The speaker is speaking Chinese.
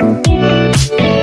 嗯。